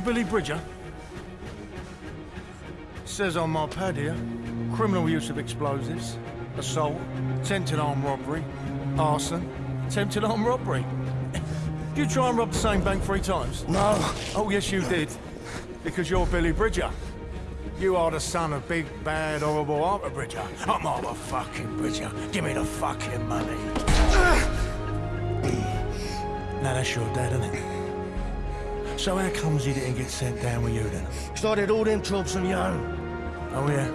Billy Bridger? says on my pad here, criminal use of explosives, assault, attempted armed robbery, arson, attempted armed robbery. Did you try and rob the same bank three times? No. Oh, yes, you did. Because you're Billy Bridger. You are the son of big, bad, horrible Arthur Bridger. I'm Arthur fucking Bridger. Give me the fucking money. now that's your dad, isn't it? So how comes he didn't get sent down with you then? Started all them jobs on your own. Oh, yeah?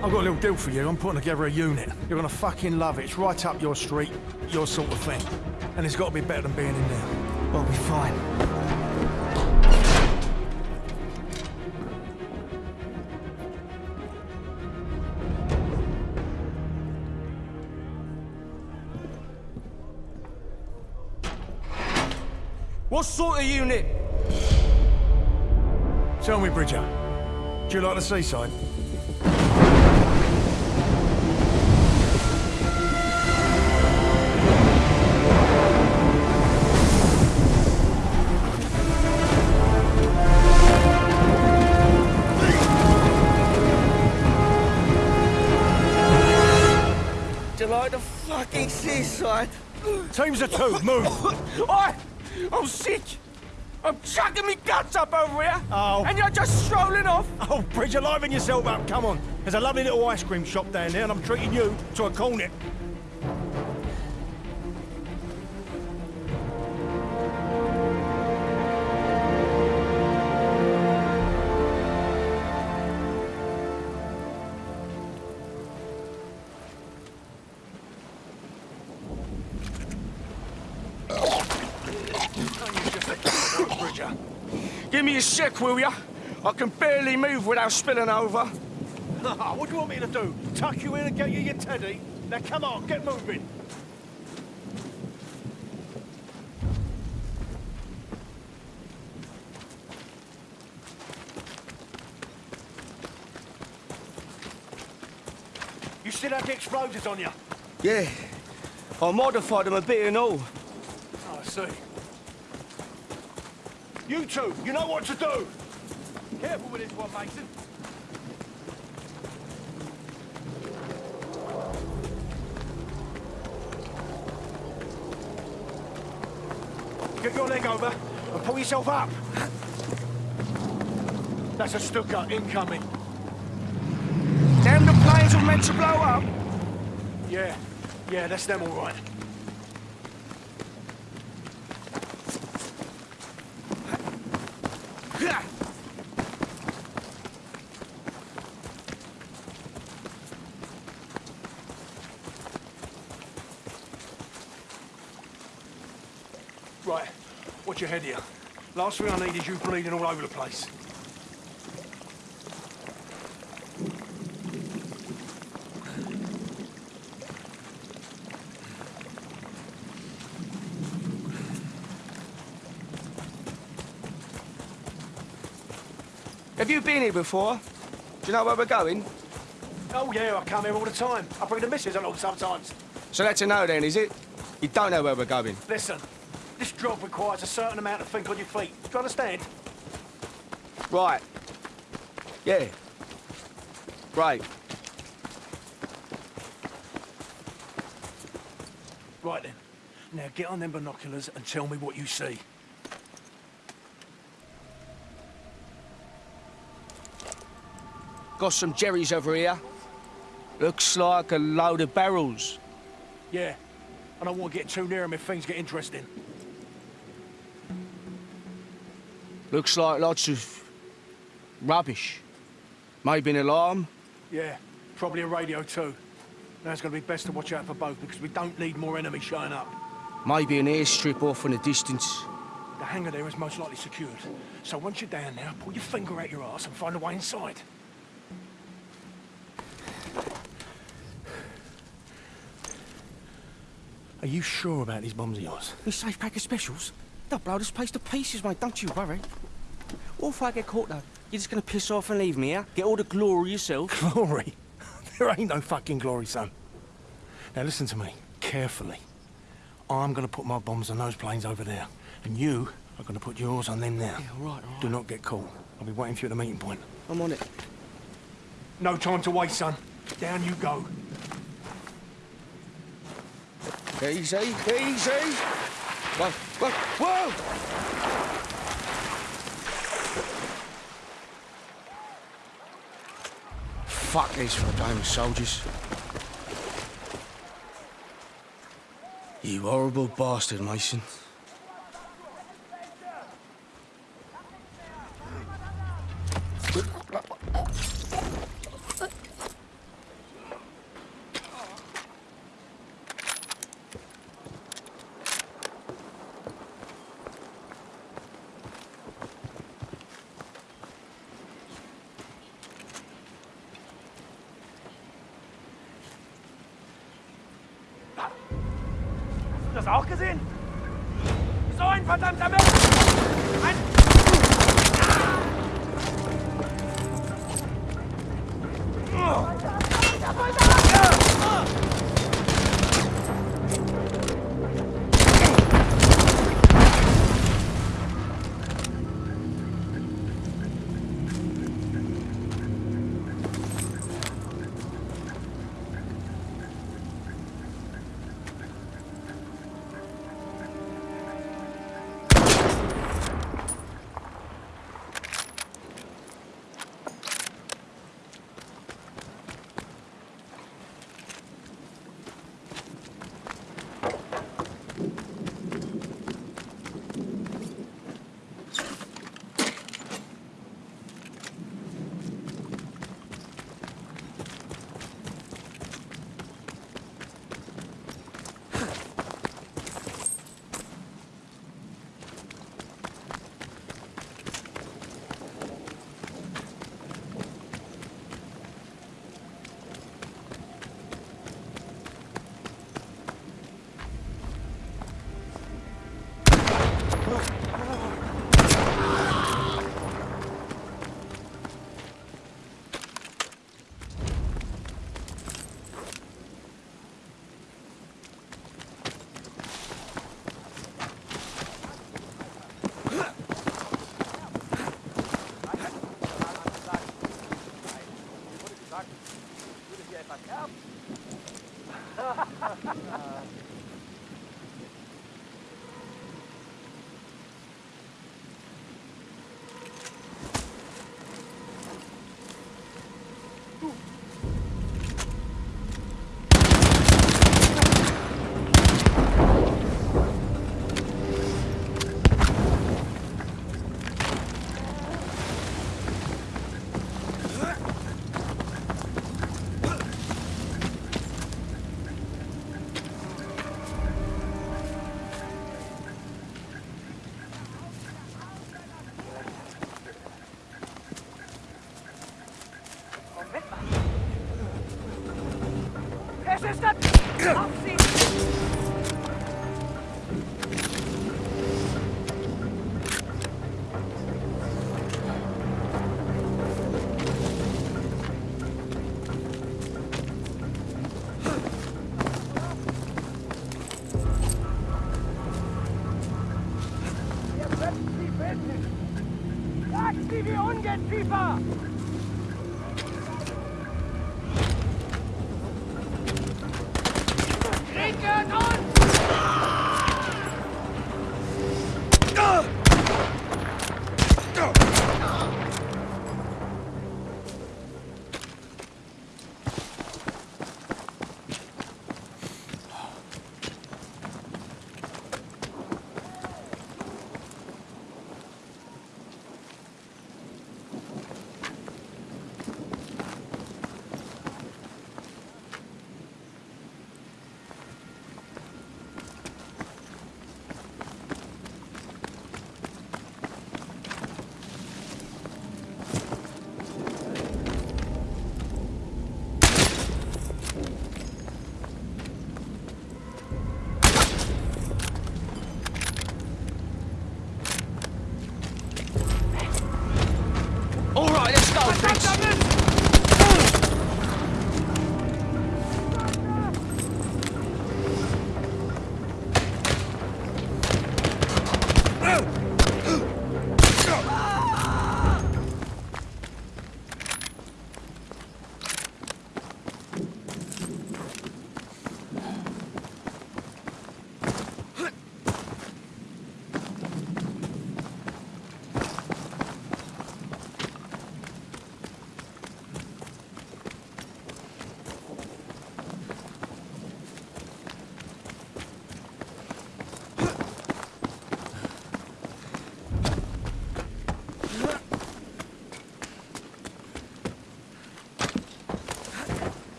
I've got a little deal for you. I'm putting together a unit. You're gonna fucking love it. It's right up your street, your sort of thing. And it's got to be better than being in there. I'll be fine. What sort of unit? Tell me, Bridger, do you like the seaside? Do you like the fucking seaside? Teams of two, move! Oi! Oh, I'm sick! I'm chucking me guts up over here! Oh. And you're just strolling off! Oh, Bridge, you're liven yourself up, come on. There's a lovely little ice cream shop down there and I'm treating you to a cornet. Give me a sec, will ya? I can barely move without spilling over. what do you want me to do? Tuck you in and get you your teddy? Now come on, get moving. You still have the explosives on you? Yeah. I modified them a bit and all. Oh, I see. You two, you know what to do. Careful with this one, Mason. Get your leg over and pull yourself up. That's a Stuka incoming. Damn, the planes were meant to blow up. Yeah, yeah, that's them all right. Right, watch your head here. Last thing I need is you bleeding all over the place. Have you been here before? Do you know where we're going? Oh yeah, I come here all the time. I bring the missus along sometimes. So that's a no then, is it? You don't know where we're going. Listen, this job requires a certain amount of think on your feet. Do you understand? Right. Yeah. Right. Right then. Now get on them binoculars and tell me what you see. Got some jerrys over here. Looks like a load of barrels. Yeah. I don't want to get too near them if things get interesting. Looks like lots of rubbish. Maybe an alarm. Yeah. Probably a radio too. Now it's going to be best to watch out for both because we don't need more enemies showing up. Maybe an airstrip off in the distance. The hangar there is most likely secured. So once you're down there, pull your finger out your ass and find a way inside. Are you sure about these bombs of yours? These safe pack of specials? They'll blow this place to pieces, mate, don't you worry. What if I get caught, though? You're just gonna piss off and leave me, yeah? Get all the glory yourself. Glory? there ain't no fucking glory, son. Now listen to me, carefully. I'm gonna put my bombs on those planes over there, and you are gonna put yours on them now. Yeah, all right, all right. Do not get caught. I'll be waiting for you at the meeting point. I'm on it. No time to waste, son. Down you go. Easy, easy. Well, Whoa! Whoa! Fuck these damn soldiers. You horrible bastard, Mason.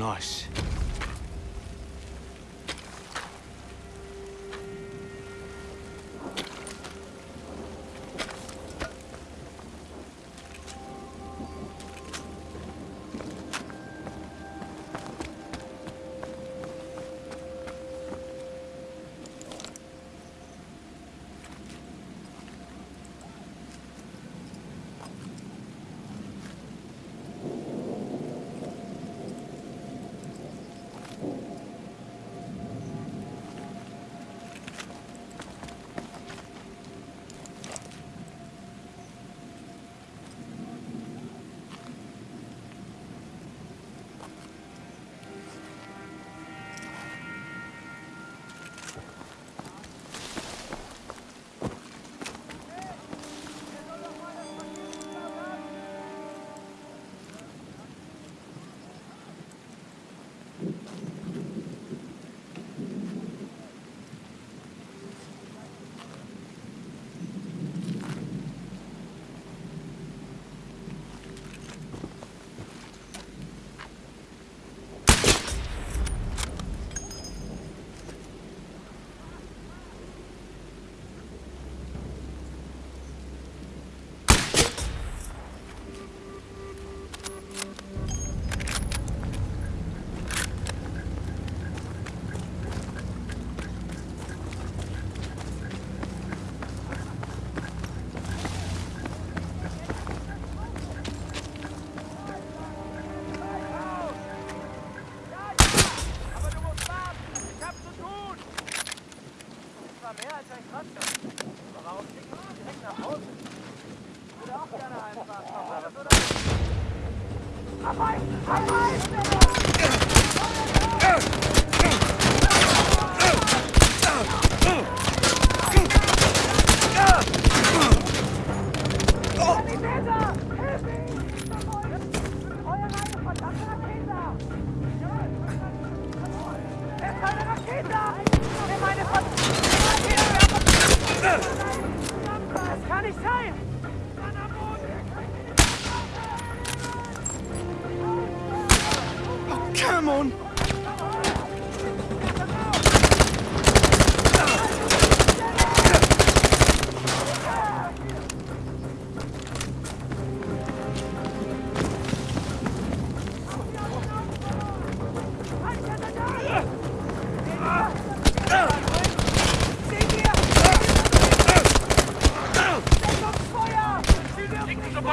Du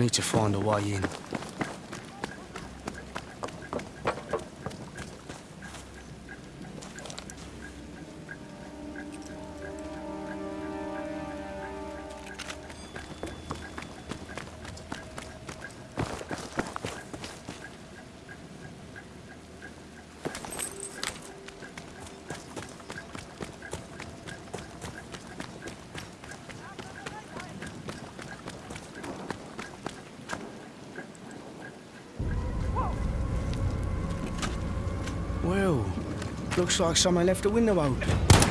Need to find a way in. Looks like someone left the window open.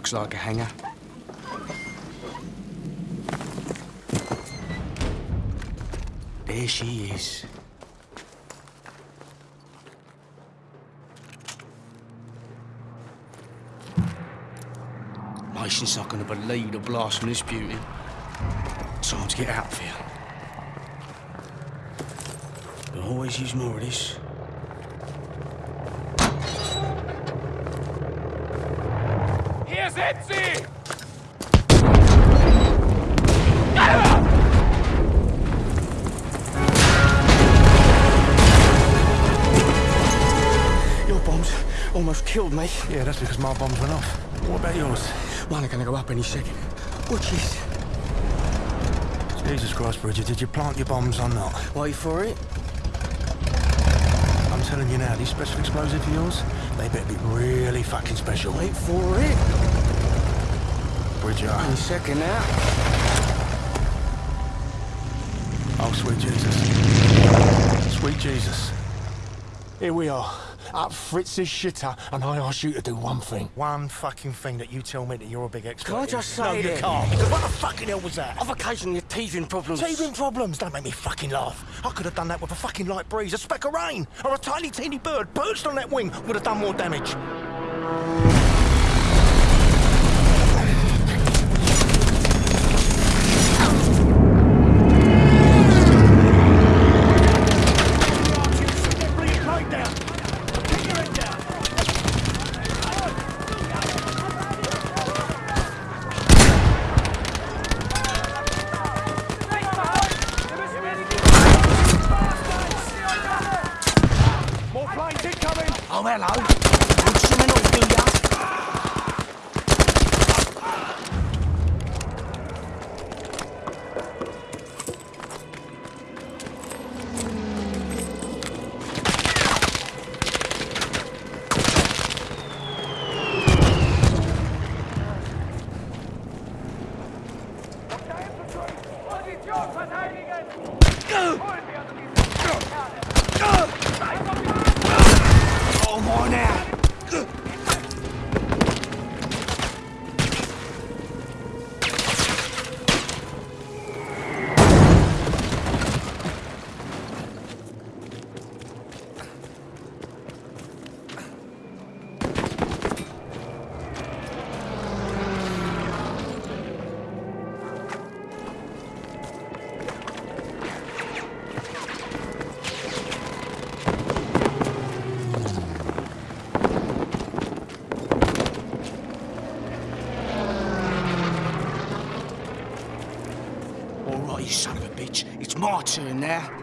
Looks like er a hangar. There she is. Mason's not to believe the blast from this beauty. Time to get out of here. But always use more of this. Hier sind sie! Your bombs almost killed me. Yeah, that's because my bombs went off. What about yours? Mine are going to go up any second. Watch this. Jesus Christ, Bridger, did you plant your bombs or not? Wait for it. I'm telling you now, these special explosives of yours, they better be really fucking special. Wait for it. Bridger. Any second now. Oh, sweet Jesus. Sweet Jesus. Here we are, at Fritz's shitter, and I ask you to do one thing. One fucking thing that you tell me that you're a big expert Can I in. just say No, you can't. What the fucking hell was that? I've occasionally teething problems. Teething problems, don't make me fucking laugh. I could have done that with a fucking light breeze, a speck of rain, or a tiny teeny bird perched on that wing would have done more damage. Bring it right down. Figure it down. Wir müssen mehr die More planes incoming. Oh, hello. Would someone else do ya? Position verteidigen! Holen wir uns diese Kerle! Oh, my now. You son of a bitch. It's my turn now.